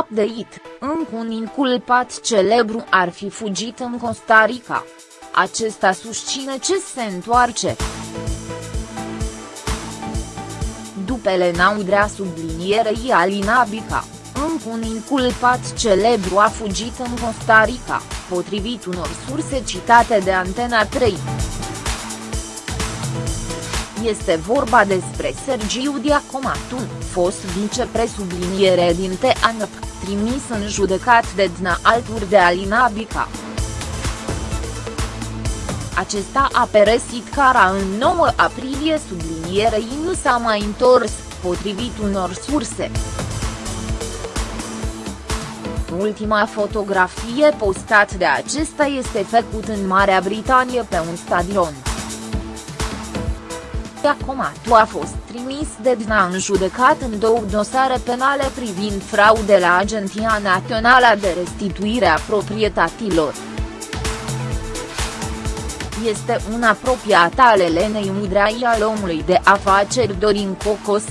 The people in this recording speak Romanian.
Update, încă un inculpat celebru ar fi fugit în Costa Rica. Acesta susține ce se întoarce. După Elena Udrea sublinierei Alina Bica, încă un inculpat celebru a fugit în Costa Rica, potrivit unor surse citate de Antena 3. Este vorba despre Sergiu Diacomatun, fost vicepresubliniere din TANP, trimis în judecat de DNA alături de Alina Bica. Acesta a peresit cara în 9 aprilie sublinierei nu s-a mai întors, potrivit unor surse. Ultima fotografie postat de acesta este făcut în Marea Britanie pe un stadion. Acomatu a fost trimis de DNA în judecat în două dosare penale privind fraude la Agenția Națională de Restituire a Proprietăților. Este un apropiat al Elenei Udrai al omului de afaceri Dorin Cocos.